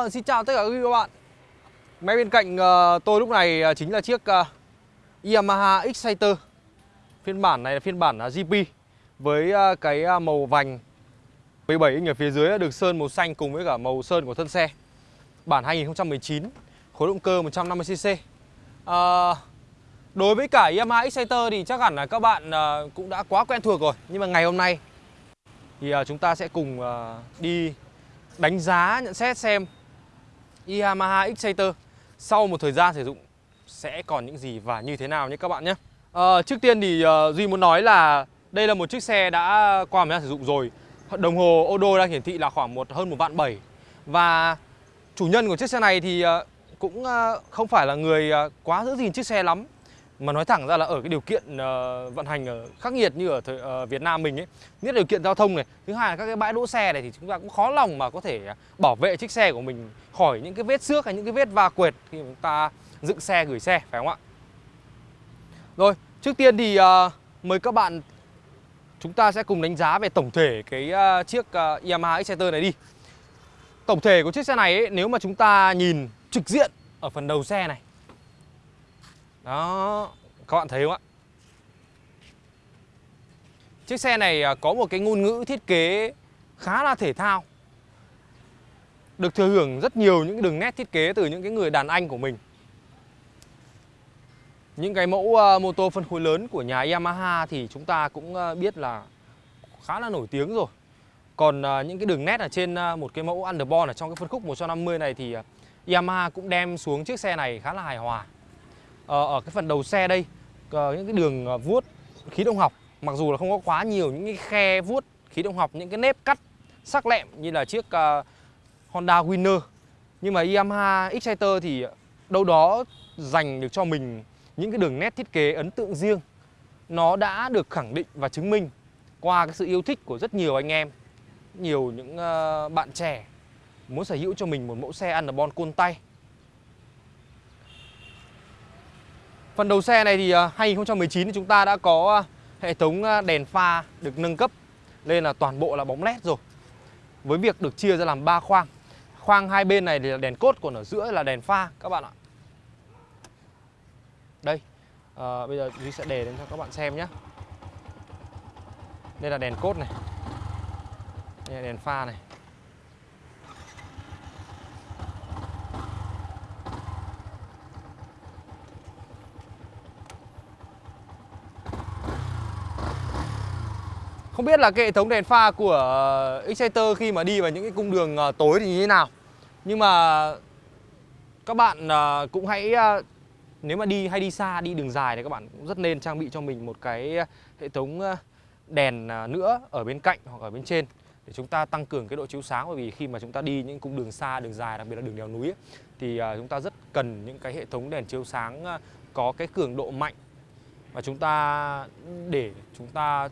Vâng, xin chào tất cả quý vị các bạn. Máy bên cạnh uh, tôi lúc này uh, chính là chiếc uh, Yamaha Exciter. Phiên bản này là phiên bản uh, GP Với uh, cái uh, màu vành 17 inch ở phía dưới được sơn màu xanh cùng với cả màu sơn của thân xe. Bản 2019 Khối động cơ 150cc uh, Đối với cả Yamaha Exciter thì chắc hẳn là các bạn uh, cũng đã quá quen thuộc rồi. Nhưng mà ngày hôm nay thì uh, chúng ta sẽ cùng uh, đi đánh giá nhận xét xem Yamaha Exciter sau một thời gian sử dụng sẽ còn những gì và như thế nào nhé các bạn nhé. À, trước tiên thì uh, Duy muốn nói là đây là một chiếc xe đã qua thời gian sử dụng rồi. Đồng hồ Odo đang hiển thị là khoảng một hơn một vạn bảy và chủ nhân của chiếc xe này thì uh, cũng uh, không phải là người uh, quá giữ gìn chiếc xe lắm mà nói thẳng ra là ở cái điều kiện uh, vận hành ở khắc nghiệt như ở thời, uh, Việt Nam mình ấy nhất là điều kiện giao thông này. Thứ hai là các cái bãi đỗ xe này thì chúng ta cũng khó lòng mà có thể à, bảo vệ chiếc xe của mình khỏi những cái vết xước hay những cái vết va quệt khi chúng ta dựng xe gửi xe phải không ạ? Rồi trước tiên thì uh, mời các bạn chúng ta sẽ cùng đánh giá về tổng thể cái uh, chiếc uh, Yamaha Exciter này đi. Tổng thể của chiếc xe này ấy, nếu mà chúng ta nhìn trực diện ở phần đầu xe này đó, các bạn thấy không ạ? Chiếc xe này à, có một cái ngôn ngữ thiết kế khá là thể thao. Được thừa hưởng rất nhiều những đường nét thiết kế từ những cái người đàn anh của mình. Những cái mẫu à, mô tô phân khối lớn của nhà Yamaha thì chúng ta cũng à, biết là khá là nổi tiếng rồi. Còn uh, những cái đường nét ở trên uh, một cái mẫu underbone ở trong cái phân khúc 150 này thì uh, Yamaha cũng đem xuống chiếc xe này khá là hài hòa. Ờ, ở cái phần đầu xe đây ờ, những cái đường ờ, vuốt khí động học, mặc dù là không có quá nhiều những cái khe vuốt khí động học, những cái nếp cắt sắc lẹm như là chiếc Honda Winner. Nhưng mà Yamaha Exciter thì đâu đó dành được cho mình những cái đường nét thiết kế ấn tượng riêng. Nó đã được khẳng định và chứng minh qua cái sự yêu thích của rất nhiều anh em, nhiều những bạn trẻ muốn sở hữu cho mình một mẫu xe ăn được bon côn tay. Phần đầu xe này thì à, 2019 thì chúng ta đã có à, hệ thống à, đèn pha được nâng cấp lên là toàn bộ là bóng led rồi. Với việc được chia ra làm 3 khoang. Khoang hai bên này thì là đèn cốt còn ở giữa là đèn pha các bạn ạ. Đây. À, bây giờ Duy sẽ để lên cho các bạn xem nhé. Đây là đèn cốt này. Đây là đèn pha này. Không biết là cái hệ thống đèn pha của ờ, Exciter khi mà đi vào những cái cung đường ờ, tối thì như thế nào? Nhưng mà các bạn ờ, cũng hãy nếu mà đi hay đi xa, đi đường dài thì các bạn cũng rất nên trang bị cho mình một cái hệ thống đèn nữa ở bên cạnh hoặc ở bên trên để chúng ta tăng cường cái độ chiếu sáng. Bởi vì khi mà chúng ta đi những cung đường xa, đường dài đặc biệt là đường đèo núi ấy, thì chúng ta rất cần những cái hệ thống đèn chiếu sáng có cái cường độ mạnh và chúng ta để chúng ta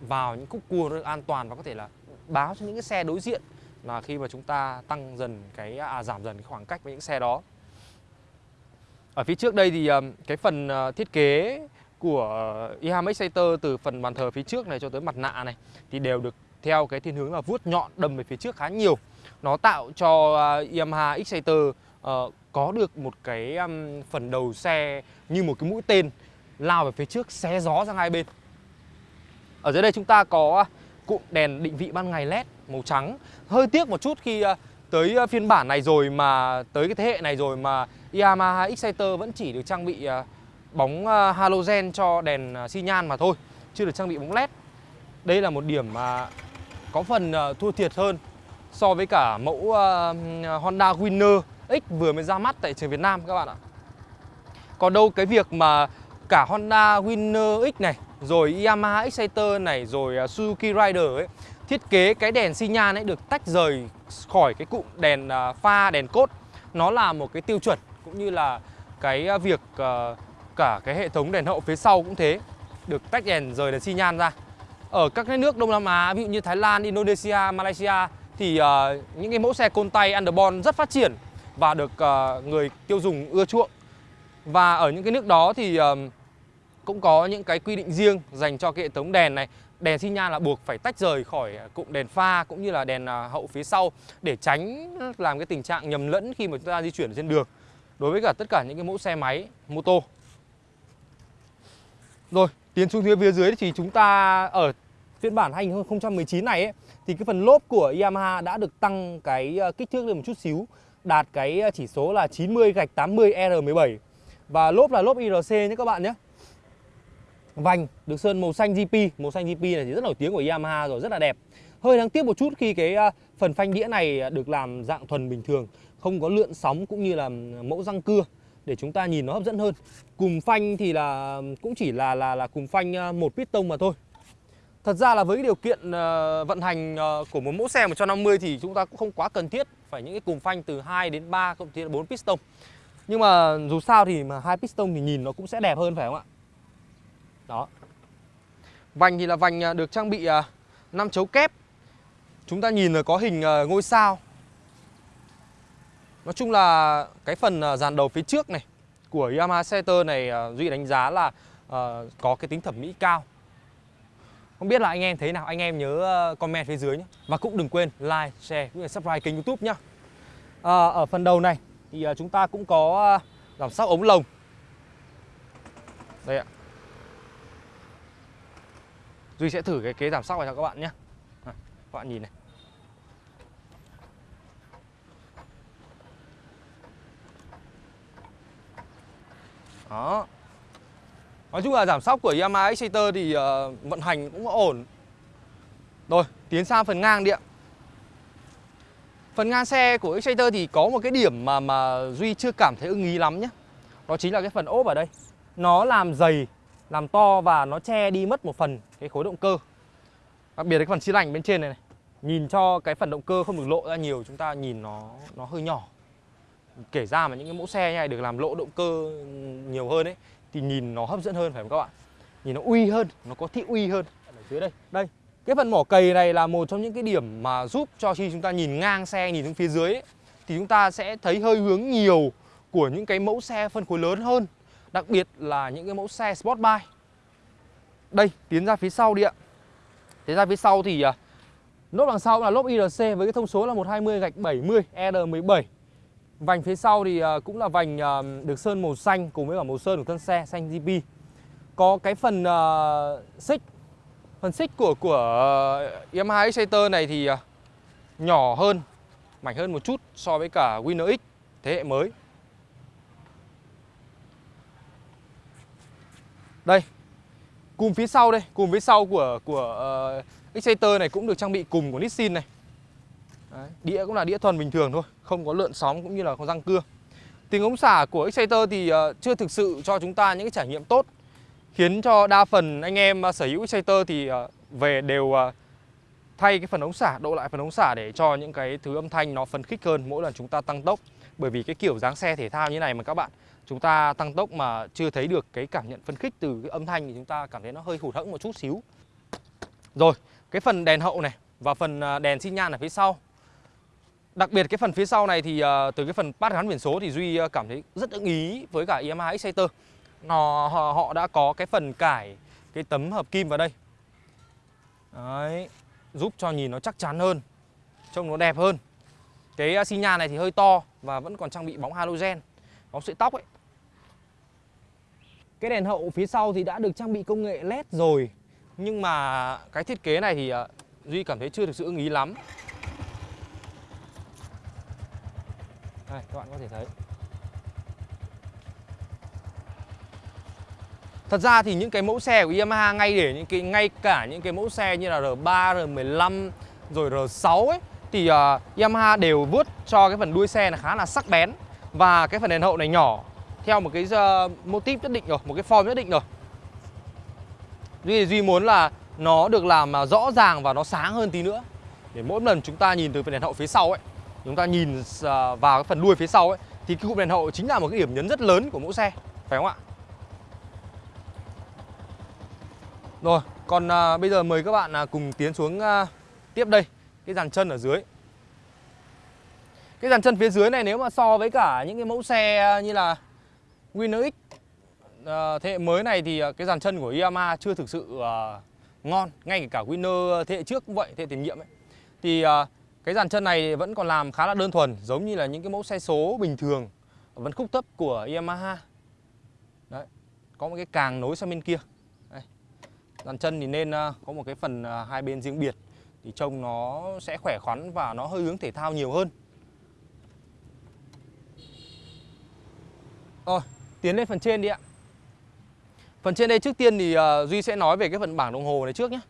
vào những khúc cua nó an toàn và có thể là báo cho những cái xe đối diện là khi mà chúng ta tăng dần cái à, giảm dần cái khoảng cách với những xe đó. Ở phía trước đây thì cái phần ờ, thiết kế của Yamaha Exciter từ phần bàn thờ phía trước này cho tới mặt nạ này thì đều được theo cái thiên hướng là vuốt nhọn đâm về phía trước khá nhiều. Nó tạo cho à, Yamaha Exciter uh, có được một cái um, phần đầu xe như một cái mũi tên lao về phía trước xé gió sang hai bên. Ở dưới đây chúng ta có à, cụm đèn định vị ban ngày LED màu trắng. Hơi tiếc một chút khi à, tới à, phiên bản này rồi mà, tới cái thế hệ này rồi mà Yamaha Exciter vẫn chỉ được trang bị bóng halogen cho đèn xi nhan mà thôi, Chưa được trang bị bóng LED Đây là một điểm mà có phần thua thiệt hơn so với cả mẫu Honda Winner X vừa mới ra mắt tại trường Việt Nam các bạn ạ. Còn đâu cái việc mà cả Honda Winner X này rồi Yamaha Exciter này rồi à, Suzuki Rider ấy thiết kế cái đèn xi nhan ấy được tách rời khỏi cái cụm đèn à, pha đèn cốt. Nó là một cái tiêu chuẩn cũng như là cái à, việc cả cái hệ thống đèn hậu phía sau cũng thế được tách đèn rời đèn xi nhan ra. Ở các cái nước Đông Nam Á ví dụ như Thái Lan, Indonesia, Malaysia thì uh, những cái mẫu xe côn tay underbone rất phát triển và được uh, người tiêu dùng ưa chuộng. Và ở những cái nước đó thì uh, cũng có những cái quy định riêng dành cho cái hệ thống đèn này. Đèn xi nhan là buộc phải tách rời khỏi cụm đèn pha cũng như là đèn à, hậu phía sau để tránh làm cái tình trạng nhầm lẫn khi mà chúng ta di chuyển trên đường. Đối với cả tất cả những cái mẫu xe máy mô tô. Rồi tiến xuống phía phía dưới thì chúng ta ở phiên bản 2019 này ấy, thì cái phần lốp của Yamaha đã được tăng cái à, kích thước lên một chút xíu đạt cái à, chỉ số là 90 gạch 80 R17 và lốp là lốp IRC nhé các bạn nhé vành, được sơn màu xanh GP màu xanh GP này thì rất nổi tiếng của Yamaha rồi, rất là đẹp hơi đáng tiếc một chút khi cái à, phần phanh đĩa này à, được làm dạng thuần bình thường, không có lượn sóng cũng như là mẫu răng cưa để chúng ta nhìn nó hấp dẫn hơn cùm phanh thì là cũng chỉ là là là cùm phanh à, một piston mà thôi Thật ra là với cái điều kiện ờ, vận hành ờ, của một mẫu xe 150 thì chúng ta cũng không quá cần thiết phải những cái cùm phanh từ 2 đến 3 cộng thêm 4 piston. Nhưng mà dù sao thì mà hai piston thì nhìn nó cũng sẽ đẹp hơn, phải không ạ? Đó. Vành thì là vành à, được trang bị à, 5 chấu kép. Chúng ta nhìn là có hình à, ngôi sao. Nói chung là cái phần dàn đầu phía trước này của Yamaha Setter này Duy đánh giá là có cái tính thẩm mỹ cao không biết là anh em thấy nào, anh em nhớ comment phía dưới nhé Và cũng đừng quên like, share, cũng như subscribe kênh youtube nhé à, Ở phần đầu này thì chúng ta cũng có giảm sóc ống lồng Đây ạ Duy sẽ thử cái kế giảm sóc này cho các bạn nhé. À, Các bạn nhìn này. Đó. Nói chung là giảm sóc của Yamaha Exciter thì uh, vận hành cũng ổn. Rồi, tiến sang phần ngang đi ạ. Phần ngang xe của Exciter thì có một cái điểm mà mà Duy chưa cảm thấy ưng ý lắm nhé. Đó chính là cái phần ốp ở đây. Nó làm dày, làm to và nó che đi mất một phần cái khối động cơ. Đặc biệt là cái phần xi lanh bên trên này này Nhìn cho cái phần động cơ không được lộ ra nhiều Chúng ta nhìn nó nó hơi nhỏ. Kể ra mà những cái mẫu xe này được làm lộ động cơ nhiều hơn ấy thì nhìn nó hấp dẫn hơn phải không các bạn? Nhìn nó uy hơn nó có thị uy hơn. Ở dưới đây. Đây cái phần mỏ cầy này là một trong những cái điểm mà giúp cho khi chúng ta nhìn ngang xe nhìn xuống phía dưới ấy, thì chúng ta sẽ thấy hơi hướng nhiều của những cái mẫu xe phân khối lớn hơn đặc biệt là những cái mẫu xe sport bike đây tiến ra phía sau đi ạ tiến ra phía sau thì à, uh, lốp đằng sau là lốp IRC với cái thông số là 120 gạch 70 R17 Vành phía sau thì à, cũng là vành à, được sơn màu xanh cùng với cả màu sơn của thân xe xanh GP. Có cái phần uh, xích phần xích của của Yamaha Exciter này thì nhỏ hơn, mảnh hơn một chút so với cả Winner X thế hệ mới. Đây. Cùm phía sau đây, cùm phía sau của của uh, Exciter này cũng được trang bị cùm của Nissin này. Đấy, đĩa cũng là đĩa thuần bình thường thôi Không có lượn sóng cũng như là có răng cưa Tiếng ống xả của Exciter thì uh, chưa thực sự cho chúng ta những cái trải nghiệm tốt Khiến cho đa phần anh em uh, sở hữu Exciter thì uh, về đều uh, thay cái phần ống xả, độ lại phần ống xả để cho những cái thứ âm thanh nó phấn khích hơn mỗi lần chúng ta tăng tốc Bởi vì cái kiểu dáng xe thể thao như này mà các bạn Chúng ta tăng tốc mà chưa thấy được cái cảm nhận phấn khích từ cái âm thanh thì chúng ta cảm thấy nó hơi hụt hẫng một chút xíu Rồi, cái phần đèn hậu này và phần à, đèn xi nhan ở phía sau Đặc biệt cái phần phía sau này thì à, từ cái phần bát gắn biển số thì Duy à, cảm thấy rất ưng ý với cả Yamaha Exciter. Nó họ, họ đã có cái phần cải cái tấm hợp kim vào đây. Đấy, giúp cho nhìn nó chắc chắn hơn, trông nó đẹp hơn. Cái à, xi nhan này thì hơi to và vẫn còn trang bị bóng halogen, bóng sợi tóc ấy. Cái đèn hậu phía sau thì đã được trang bị công nghệ LED rồi Nhưng mà cái thiết kế này thì à, Duy cảm thấy chưa được sự ưng ý lắm Đây các bạn có thể thấy Thật ra thì những cái mẫu xe của Yamaha ngay để những cái ngay cả những cái mẫu xe như là R3, R15 rồi R6 ấy thì uh, Yamaha đều vớt cho cái phần đuôi xe là khá là sắc bén. Và cái phần đèn hậu này nhỏ theo một cái uh, mô típ nhất định rồi, một cái form nhất định rồi. Duy Duy muốn là nó được làm rõ ràng và nó sáng hơn tí nữa. Để mỗi lần chúng ta nhìn từ phần đèn hậu phía sau ấy chúng ta nhìn uh, vào cái phần đuôi phía sau ấy thì cái cụm đèn hậu chính là một cái điểm nhấn rất lớn của mẫu xe phải không ạ? Rồi còn à, bây giờ mời các bạn à, cùng tiến xuống à, tiếp đây cái dàn chân ở dưới. Cái dàn chân phía dưới này nếu mà so với cả những cái mẫu xe à, như là Winner X à, thế hệ mới này thì à, cái dàn chân của Yamaha chưa thực sự à, ngon. Ngay cả Winner thế hệ trước cũng vậy thế hệ tiền nhiệm ấy. Thì à, cái dàn chân này vẫn còn làm khá là đơn thuần giống như là những cái mẫu xe số bình thường vẫn khúc thấp của Yamaha. Đấy có một cái càng nối sang bên kia dàn chân thì nên ờ, có một cái phần ờ, hai bên riêng biệt thì trông nó sẽ khỏe khoắn và nó hơi hướng thể thao nhiều hơn Rồi, tiến lên phần trên đi ạ. Phần trên đây trước tiên thì uh, Duy sẽ nói về cái phần bảng đồng hồ này trước nhé.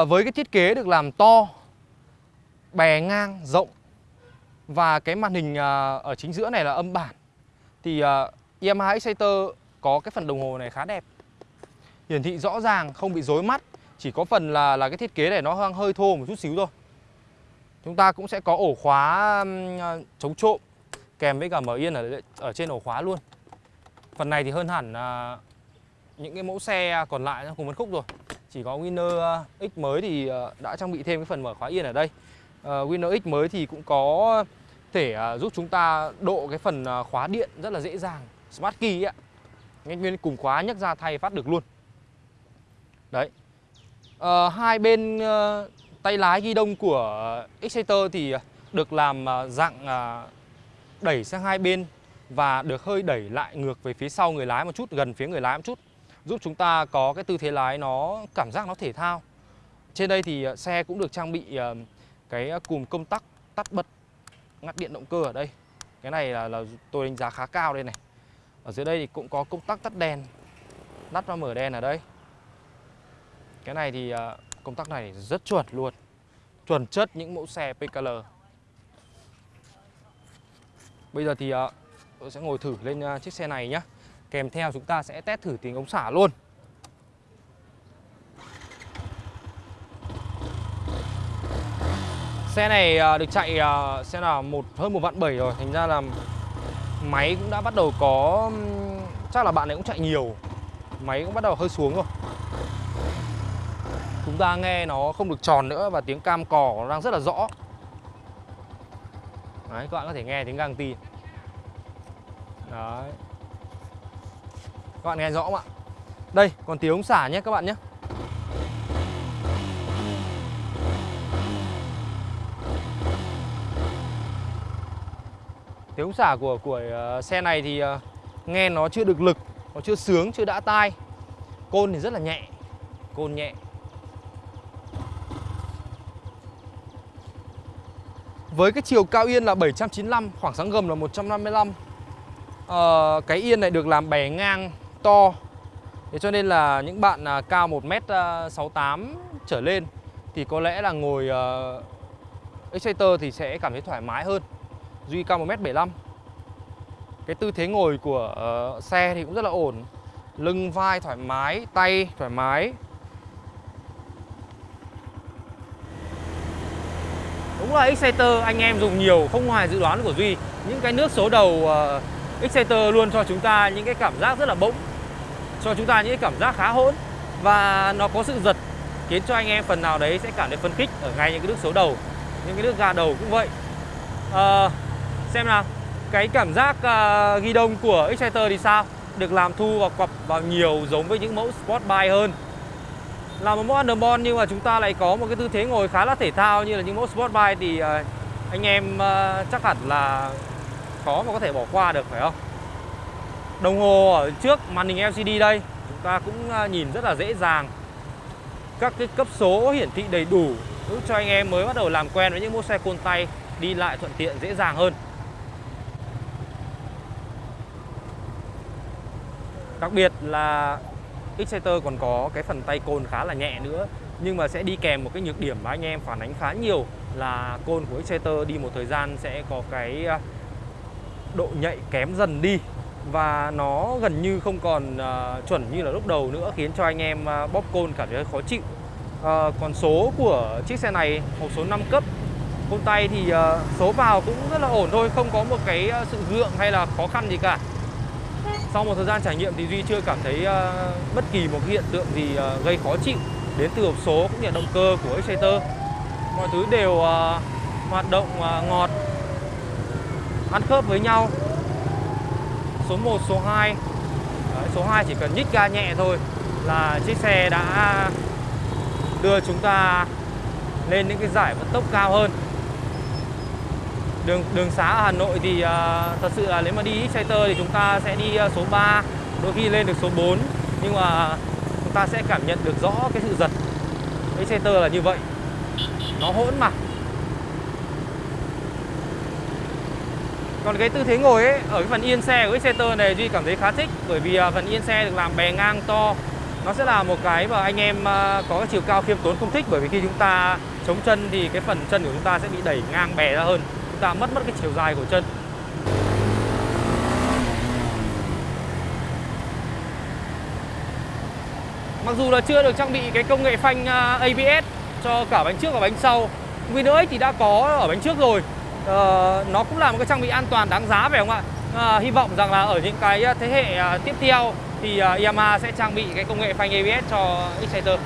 Uh, với cái thiết kế được làm to, bè ngang, rộng và cái màn hình uh, ở chính giữa này là âm bản thì uh, Yamaha Exciter có cái phần đồng hồ này khá đẹp. Hiển thị rõ ràng, không bị rối mắt. Chỉ có phần là là cái thiết kế này nó hơi, thô một chút xíu thôi. Chúng ta cũng sẽ có ổ khóa à, chống trộm kèm với cả mở yên ở ở trên ổ khóa luôn. Phần này thì hơn hẳn à, những cái mẫu xe còn lại trong cùng phân khúc rồi. Chỉ có Winner à, X mới thì à, đã trang bị thêm cái phần mở khóa yên ở đây. À, Winner X mới thì cũng có thể giúp chúng ta độ cái phần khóa điện rất là dễ dàng. Smart key ạ. nguyên cùng khóa nhấc ra thay phát được luôn. Đấy. À, hai bên à, tay lái ghi đông của Exciter thì được làm à, dạng à, đẩy sang hai bên và được hơi đẩy lại ngược về phía sau người lái một chút, gần phía người lái một chút giúp chúng ta có cái tư thế lái nó cảm giác nó thể thao. Trên đây thì xe cũng được trang bị cái cùm công tắc tắt bật ngắt điện động cơ ở đây. Cái này là, là tôi đánh giá khá cao đây này. Ở dưới đây thì cũng có công tắc tắt đèn, tắt và mở đèn ở đây. Cái này thì ờ, công tắc này rất chuẩn luôn, chuẩn chất những mẫu xe PKL. Bây giờ thì ờ, tôi sẽ ngồi thử lên ờ, chiếc xe này nhé Kèm theo chúng ta sẽ test thử tiếng ống xả luôn. Xe này được chạy xe là một hơn một vạn bảy rồi. Thành ra là máy cũng đã bắt đầu có Chắc là bạn ấy cũng chạy nhiều. Máy cũng bắt đầu hơi xuống rồi. Chúng ta nghe nó không được tròn nữa Và tiếng cam cò nó đang rất là rõ. Đấy, các bạn có thể nghe tiếng gang ti Đấy. Các bạn nghe rõ không ạ? Đây, còn tiếng ống xả nhé các bạn nhé. Tiếng ống xả của của uh, xe này thì uh, nghe nó chưa được lực Nó chưa sướng, chưa đã tai. Côn thì rất là nhẹ Côn nhẹ. Với cái chiều cao yên là 795, khoảng sáng gầm là 155 à, ờ, Cái yên này được làm bè ngang to. Thế cho nên là những bạn à, cao 1m68 à, trở lên Thì có lẽ là ngồi uh, Exciter thì sẽ cảm thấy thoải mái hơn. Duy cao 1m75 Cái tư thế ngồi của uh, xe thì cũng rất là ổn. Lưng vai thoải mái, tay thoải mái. Đúng là Exciter anh em dùng nhiều không ngoài dự đoán của Duy. Những cái nước số đầu uh, Exciter luôn cho chúng ta những cái cảm giác rất là bỗng Cho chúng ta những cái cảm giác khá hỗn. Và nó có sự giật Khiến cho anh em phần nào đấy sẽ cảm thấy phấn khích Ở ngay những cái nước số đầu Những cái nước ga đầu cũng vậy. Uh, Xem nào Cái cảm giác uh, ghi đông của Exciter thì sao? Được làm thu và quặp vào nhiều giống với những mẫu Sport Bike hơn là một mẫu underbone nhưng mà chúng ta lại có một cái tư thế ngồi khá là thể thao như là những mẫu sport bike thì ờ, anh em ờ, chắc hẳn là khó mà có thể bỏ qua được, phải không? Đồng hồ ở trước màn hình LCD đây, chúng ta cũng ờ, nhìn rất là dễ dàng các cái cấp số hiển thị đầy đủ giúp cho anh em mới bắt đầu làm quen với những mẫu xe côn tay đi lại thuận tiện, dễ dàng hơn. Đặc biệt là Exciter còn có cái phần tay côn khá là nhẹ nữa nhưng mà sẽ đi kèm một cái nhược điểm mà anh em phản ánh khá nhiều là côn của Exciter đi một thời gian sẽ có cái à, độ nhạy kém dần đi và nó gần như không còn uh, chuẩn như là lúc đầu nữa khiến cho anh em uh, bóp côn cảm thấy khó chịu. Uh, còn số của chiếc xe này hộp số 5 cấp côn tay thì uh, số vào cũng rất là ổn thôi không có một cái sự gượng hay là khó khăn gì cả sau một thời gian trải nghiệm thì Duy chưa cảm thấy uh, bất kỳ một hiện tượng gì uh, gây khó chịu đến từ hộp số cũng như động cơ của Exciter. Mọi thứ đều uh, hoạt động uh, ngọt, ăn khớp với nhau. Số 1, số 2 Đấy, Số 2 chỉ cần nhích ga nhẹ thôi là chiếc xe đã đưa chúng ta lên những cái giải vận tốc cao hơn đường đường xá ở Hà Nội thì uh, thật sự là nếu mà đi Exciter thì chúng ta sẽ đi uh, số 3 đôi khi lên được số 4 nhưng mà chúng ta sẽ cảm nhận được rõ cái sự giật. Exciter là như vậy. Nó hỗn mà. Còn cái tư thế ngồi ấy, ở cái phần yên xe của Exciter này Duy cảm thấy khá thích. Bởi vì uh, phần yên xe được làm bè ngang to. Nó sẽ là một cái mà anh em uh, có cái chiều cao khiêm tốn không thích. Bởi vì khi chúng ta chống chân thì cái phần chân của chúng ta sẽ bị đẩy ngang bè ra hơn. Chúng ta mất mất cái chiều dài của chân. Mặc dù là chưa được trang bị cái công nghệ phanh à, ABS cho cả bánh trước và bánh sau Winner X thì đã có ở bánh trước rồi. Uh, Nó cũng là một cái trang bị an toàn đáng giá phải không ạ? Uh, hy vọng rằng là ở những cái à, thế hệ uh, tiếp theo thì uh, Yamaha sẽ trang bị cái công nghệ phanh ABS cho Exciter